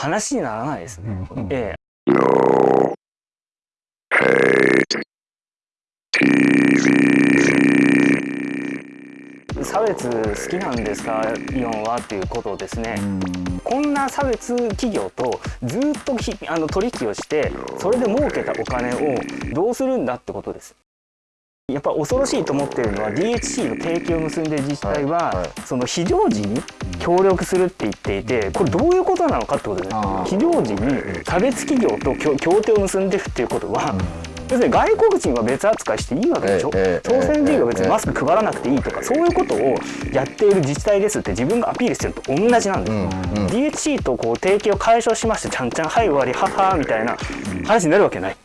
話にならないですね。うんええ差別好きなんですかイオンはっていうことをですね、こんな差別企業とずっとひあの取引をしてそれで儲けたお金をどうするんだってことです。やっぱ恐ろしいと思ってるのは DHC の提携を結んでる自治体は、その非常時に協力するって言っていてこれどういうことなのかってことです非常時に差別企業と協協定を結んでるっていうことは、要するに外国人は別扱いしていいわけでしょ、ええ朝鮮人は別ええにマスク配らなくていいとかそういうことをやっている自治体ですって自分がアピールしてるのと同じなんですよ、うんうん。DHC とこう提携を解消しましてちゃんちゃんはい終わりははみたいな話になるわけない